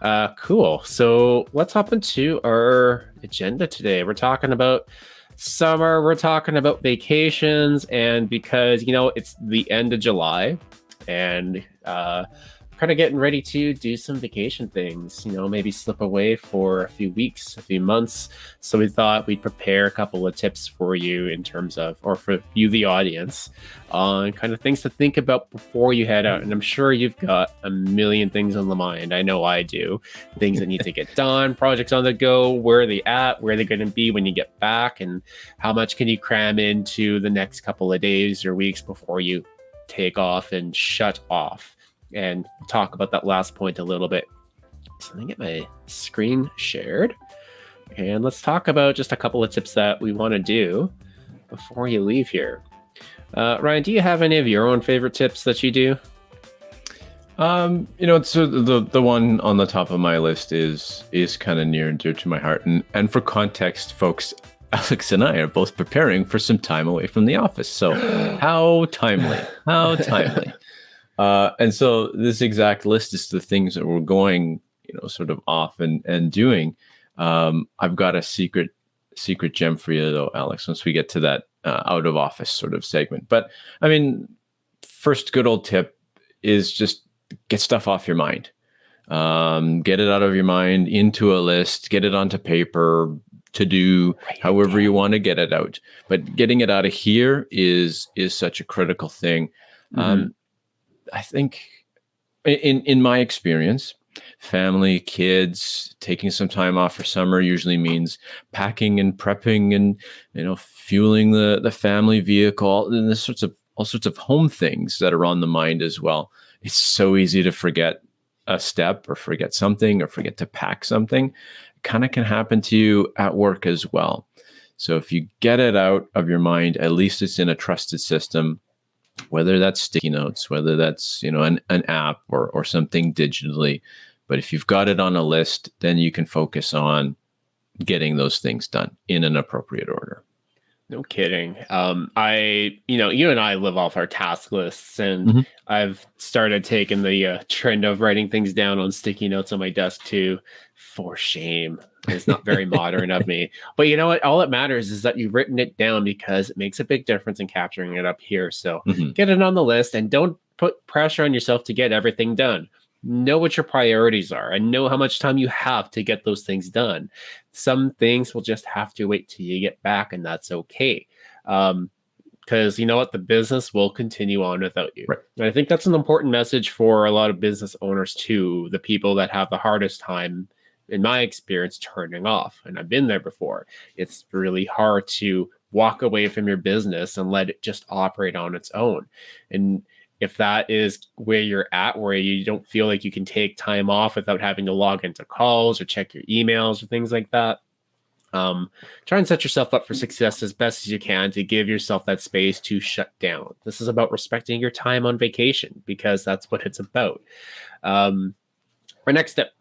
Uh, cool. So let's hop into our agenda today. We're talking about summer, we're talking about vacations, and because, you know, it's the end of July and uh, kind of getting ready to do some vacation things, you know, maybe slip away for a few weeks, a few months. So we thought we'd prepare a couple of tips for you in terms of, or for you, the audience, on kind of things to think about before you head out. And I'm sure you've got a million things on the mind. I know I do. Things that need to get done, projects on the go, where are they at, where are they going to be when you get back, and how much can you cram into the next couple of days or weeks before you take off and shut off and talk about that last point a little bit. So let me get my screen shared. And let's talk about just a couple of tips that we want to do before you leave here. Uh, Ryan, do you have any of your own favorite tips that you do? Um, you know, so the the one on the top of my list is is kind of near and dear to my heart, and and for context, folks, Alex and I are both preparing for some time away from the office. So how timely, how timely. Uh, and so this exact list is the things that we're going, you know, sort of off and and doing. Um, I've got a secret secret gem for you though, Alex. Once we get to that uh, out of office sort of segment, but I mean, first good old tip is just get stuff off your mind. Um, get it out of your mind into a list, get it onto paper, to do however you want to get it out. But getting it out of here is is such a critical thing. Mm-hmm. Um, I think in in my experience, family, kids, taking some time off for summer usually means packing and prepping and you know fueling the the family vehicle and the sorts of all sorts of home things that are on the mind as well. It's so easy to forget a step or forget something or forget to pack something. Kind of can happen to you at work as well. So if you get it out of your mind, at least it's in a trusted system whether that's sticky notes, whether that's you know an, an app or or something digitally. But if you've got it on a list, then you can focus on getting those things done in an appropriate order. No kidding. Um, I, you know, you and I live off our task lists, and mm-hmm. I've started taking the uh, trend of writing things down on sticky notes on my desk too. For shame, it's not very modern of me. But you know what? All that matters is that you've written it down because it makes a big difference in capturing it up here. So mm-hmm. get it on the list, and don't put pressure on yourself to get everything done know what your priorities are and know how much time you have to get those things done. Some things will just have to wait till you get back, and that's okay. Um, because you know what, the business will continue on without you. Right. And I think that's an important message for a lot of business owners too, the people that have the hardest time, in my experience, turning off. And I've been there before. It's really hard to walk away from your business and let it just operate on its own. And if that is where you're at, where you don't feel like you can take time off without having to log into calls or check your emails or things like that, um, try and set yourself up for success as best as you can to give yourself that space to shut down. This is about respecting your time on vacation because that's what it's about. Um, our next step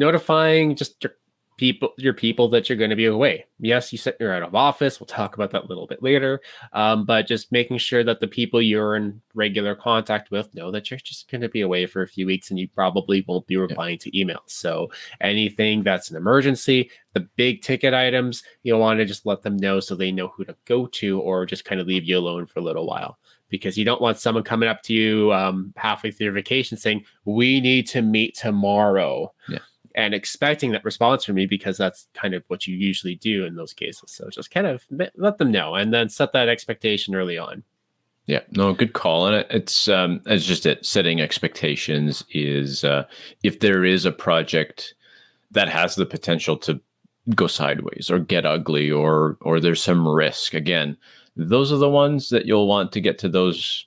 notifying just your people your people that you're going to be away. Yes you said you're out of office. We'll talk about that a little bit later. Um, but just making sure that the people you're in regular contact with know that you're just going to be away for a few weeks and you probably won't be replying yeah. to emails. So anything that's an emergency the big ticket items you'll want to just let them know so they know who to go to or just kind of leave you alone for a little while. Because you don't want someone coming up to you um, halfway through your vacation saying we need to meet tomorrow. Yeah and expecting that response from me because that's kind of what you usually do in those cases. So just kind of let them know and then set that expectation early on. Yeah, no, good call. And it's um, it's just that Setting expectations is uh, if there is a project that has the potential to go sideways or get ugly or or there's some risk. Again, those are the ones that you'll want to get to those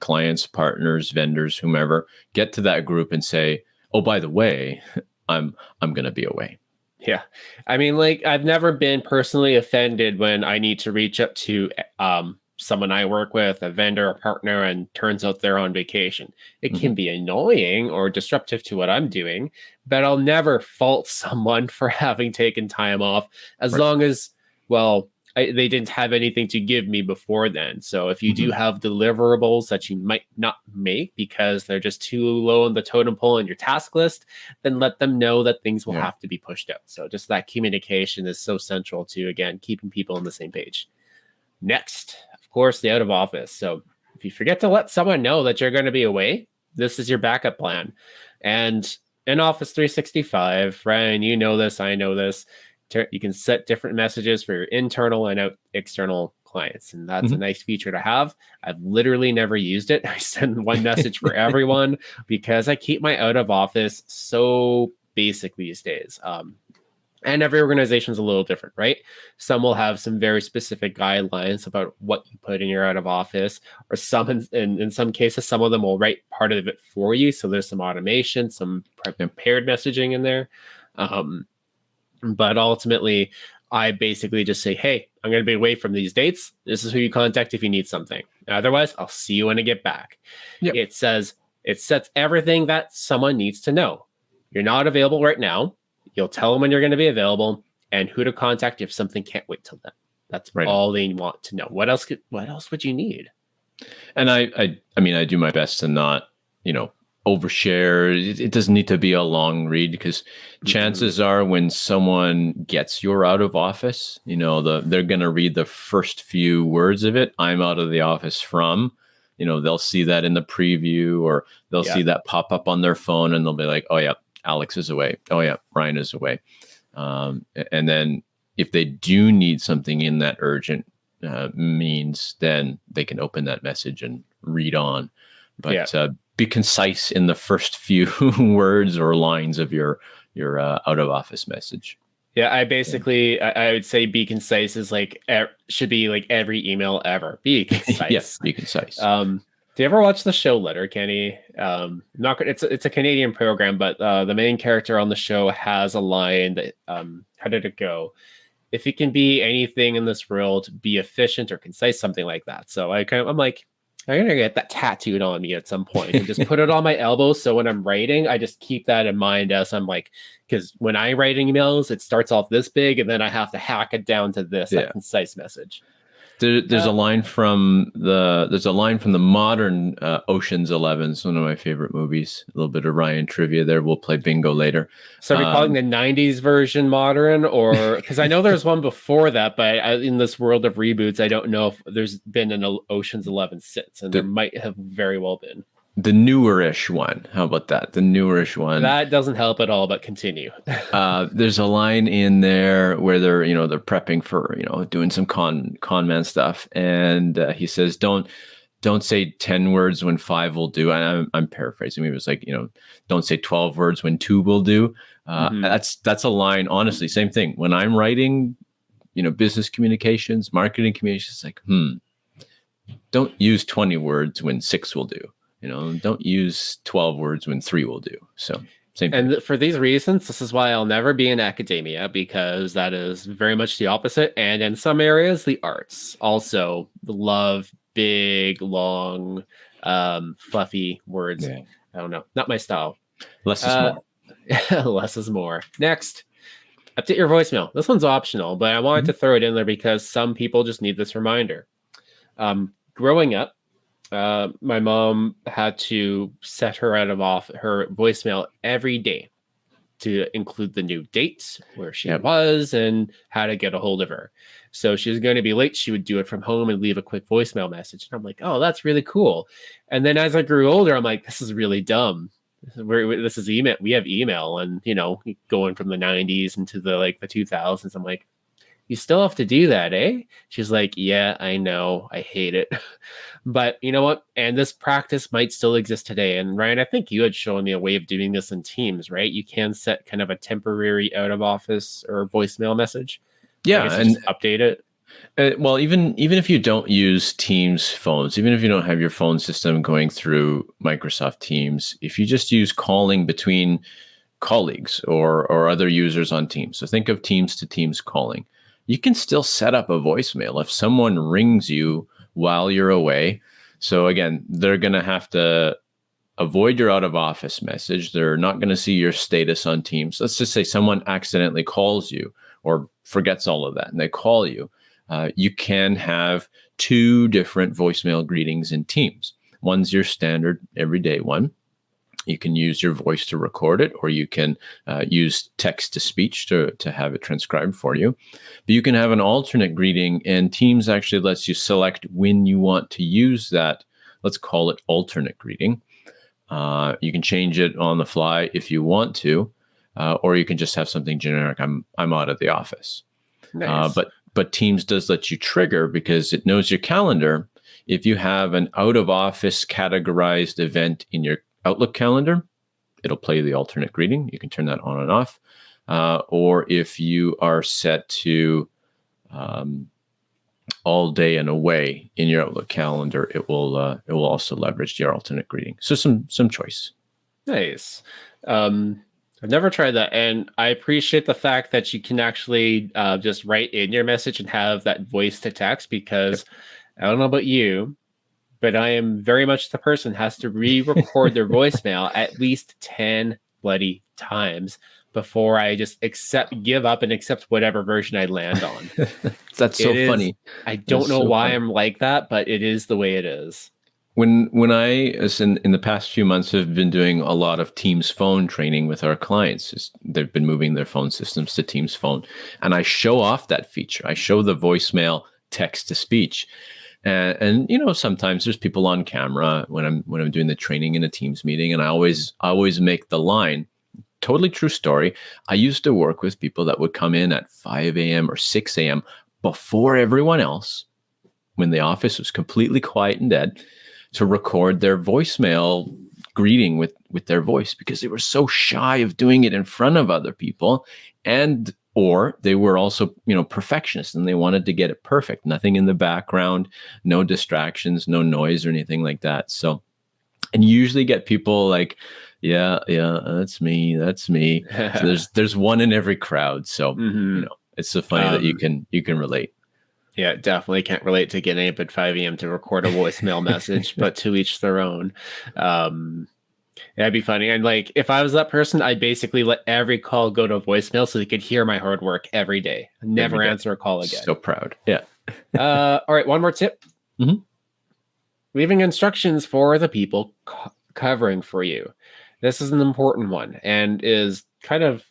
clients, partners, vendors, whomever. Get to that group and say, "Oh, by the way, I'm I'm gonna be away. Yeah, I mean, like I've never been personally offended when I need to reach up to um, someone I work with, a vendor, a partner, and turns out they're on vacation. It mm-hmm. can be annoying or disruptive to what I'm doing, but I'll never fault someone for having taken time off as right. long as, well, I, they didn't have anything to give me before then. So if you mm-hmm. do have deliverables that you might not make because they're just too low on the totem pole in your task list, then let them know that things will yeah. have to be pushed out. So just that communication is so central to again keeping people on the same page. Next, of course, the out of office. So if you forget to let someone know that you're going to be away, this is your backup plan. And in Office 365, Ryan, you know this, I know this. You can set different messages for your internal and out external clients, and that's mm-hmm. a nice feature to have. I've literally never used it. I send one message for everyone because I keep my out of office so basic these days. Um, and every organization is a little different, right? Some will have some very specific guidelines about what you put in your out of office, or some, in, in some cases, some of them will write part of it for you. So there's some automation, some prepared messaging in there. Um, but ultimately, I basically just say, hey, I'm going to be away from these dates. This is who you contact if you need something. Otherwise, I'll see you when I get back. Yep. It says, it sets everything that someone needs to know. You're not available right now You'll tell them when you're going to be available and who to contact if something can't wait till then. That's right. all they want to know. What else? Could, what else would you need? And I, I, I mean, I do my best to not, you know, overshare. It, it doesn't need to be a long read because mm-hmm. chances are when someone gets your out of office, you know, the they're going to read the first few words of it. I'm out of the office from. You know, they'll see that in the preview or they'll yeah. see that pop up on their phone and they'll be like, "Oh yeah, Alex is away. Oh yeah, Ryan is away. Um, and then if they do need something in that urgent uh, means, then they can open that message and read on. But yeah. uh, be concise in the first few words or lines of your your uh, out of office message. Yeah, I basically I, I, would say be concise is like er, should be like every email ever. Be concise. yes, be concise. Um, do you ever watch the show Letterkenny? Um, not it's it's a Canadian program, but uh, the main character on the show has a line that um, how did it go? If it can be anything in this world, be efficient or concise, something like that. So I kind of I'm like, I'm gonna get that tattooed on me at some point and just put it on my elbow. So when I'm writing, I just keep that in mind as I'm like, because when I write emails, it starts off this big, and then I have to hack it down to this yeah. concise message. There, there's uh, a line from the there's a line from the modern uh, Ocean's Eleven. It's one of my favorite movies. A little bit of Ryan trivia there. We'll play bingo later. So are we um, calling the '90s version modern, or because I know there's one before that, but I, in this world of reboots, I don't know if there's been an Ocean's Eleven since, and the, there might have very well been the newerish one. How about that? The newerish one. That doesn't help at all, but continue. uh, there's a line in there where they're, you know, they're prepping for, you know, doing some con con man stuff, and uh, he says, "Don't." Don't say 10 words when five will do. And I'm, I'm paraphrasing. Maybe it was like, you know, don't say 12 words when two will do. Uh, mm-hmm. That's that's a line. Honestly, same thing. When I'm writing, you know, business communications, marketing communications, like, hmm, don't use 20 words when six will do you know, don't use 12 words when three will do. So, same and for these reasons, this is why I'll never be in academia because that is very much the opposite. And in some areas, the arts also love big, long, um, fluffy words. Yeah. I don't know, not my style. Less is uh, more. less is more. Next, update your voicemail. This one's optional, but I wanted mm-hmm. to throw it in there because some people just need this reminder. Um, growing up, uh, my mom had to set her out of off her voicemail every day to include the new dates where she yep. was and how to get a hold of her. So she was going to be late. She would do it from home and leave a quick voicemail message. And I'm like, oh, that's really cool. And then as I grew older, I'm like, this is really dumb. We're, this is email. We have email, and you know, going from the 90s into the like the 2000s. I'm like, you still have to do that, eh? She's like, yeah, I know. I hate it. but you know what? And this practice might still exist today. And Ryan, I think you had shown me a way of doing this in Teams, right? You can set kind of a temporary out of office or voicemail message. Yeah, and update it. Uh, well, even even if you don't use Teams phones, even if you don't have your phone system going through Microsoft Teams, if you just use calling between colleagues or or other users on Teams, so think of Teams to Teams calling you can still set up a voicemail if someone rings you while you're away. So again, they're going to have to avoid your out of office message. They're not going to see your status on Teams. Let's just say someone accidentally calls you or forgets all of that and they call you. uh, you can have two different voicemail greetings in Teams. One's your standard everyday one. You can use your voice to record it, or you can uh, use text to speech to, to have it transcribed for you. But you can have an alternate greeting, and Teams actually lets you select when you want to use that. Let's call it alternate greeting. Uh, you can change it on the fly if you want to, uh, or you can just have something generic. I'm I'm out of the office. Uh, nice. but but Teams does let you trigger because it knows your calendar. If you have an out of office categorized event in your Outlook calendar, it'll play the alternate greeting. You can turn that on and off. Uh, or if you are set to um, all day and away in your Outlook calendar, it will uh, it will also leverage your alternate greeting. So some some choice. Nice. Um, I've never tried that, and I appreciate the fact that you can actually uh, just write in your message and have that voice to text. Because yep. I don't know about you, but I am very much the person has to re-record their voicemail at least ten bloody times before I just accept, give up, and accept whatever version I land on. That's so is, funny. I don't That's know so why funny. I'm like that, but it is the way it is when when I as in, in the past few months have been doing a lot of Teams phone training with our clients. They've been moving their phone systems to Teams phone, and I show off that feature. I show the voicemail text to speech, and, and you know sometimes there's people on camera when I'm when I'm doing the training in a Teams meeting, and I always I always make the line. Totally true story. I used to work with people that would come in at 5 a.m. or 6 a.m. before everyone else, when the office was completely quiet and dead to record their voicemail greeting with with their voice because they were so shy of doing it in front of other people and or they were also you know perfectionists and they wanted to get it perfect nothing in the background no distractions no noise or anything like that so and usually get people like yeah yeah that's me that's me so there's there's one in every crowd so mm-hmm. you know it's so funny um, that you um, can you can relate yeah, definitely can't relate to getting up at 5 a.m. to record a voicemail message, but to each their own. Um, that'd be funny. And like, if I was that person, I'd basically let every call go to a voicemail so they could hear my hard work every day. Never every day. answer a call again. So proud. Yeah. uh, all right. One more tip. Mm-hmm. Leaving instructions for the people co- covering for you. This is an important one and is kind of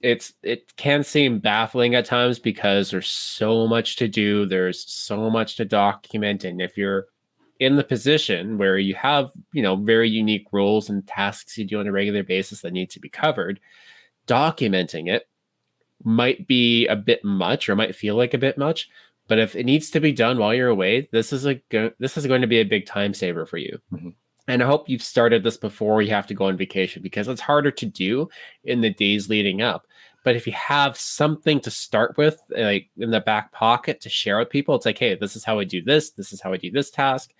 it's it can seem baffling at times because there's so much to do there's so much to document and if you're in the position where you have you know very unique roles and tasks you do on a regular basis that need to be covered documenting it might be a bit much or might feel like a bit much but if it needs to be done while you're away this is a this is going to be a big time saver for you mm-hmm. And I hope you've started this before you have to go on vacation because it's harder to do in the days leading up. But if you have something to start with, like in the back pocket to share with people, it's like, hey, this is how I do this. This is how I do this task.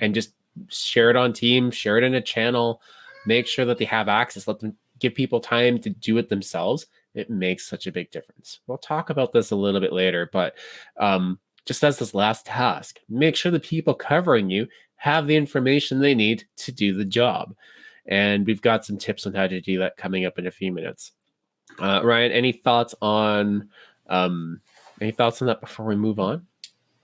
And just share it on team, share it in a channel, make sure that they have access, let them give people time to do it themselves. It makes such a big difference. We'll talk about this a little bit later, but um, just as this last task, make sure the people covering you have the information they need to do the job. And we've got some tips on how to do that coming up in a few minutes. Uh, Ryan, any thoughts on um, any thoughts on that before we move on?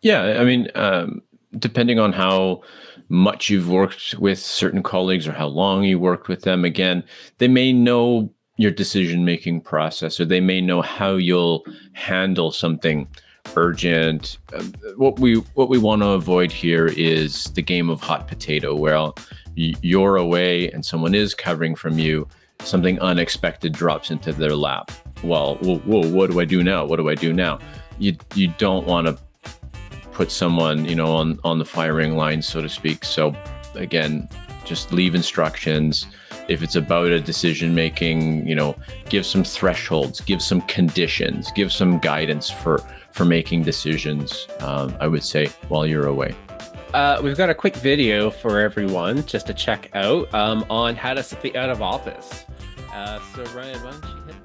Yeah, I mean, um, depending on how much you've worked with certain colleagues or how long you worked with them, again, they may know your decision making process or they may know how you'll handle something urgent. Um, what we what we want to avoid here is the game of hot potato, where you're away and someone is covering from you. Something unexpected drops into their lap. Well, whoa, whoa, what do I do now? What do I do now? You you don't want to put someone you know on on the firing line, so to speak. So again, just leave instructions if it's about a decision making you know give some thresholds give some conditions give some guidance for for making decisions, um, I would say, while you're away. Uh, we've got a quick video for everyone just to check out um, on how to set the out of office. Uh, so, Ryan, why don't you hit?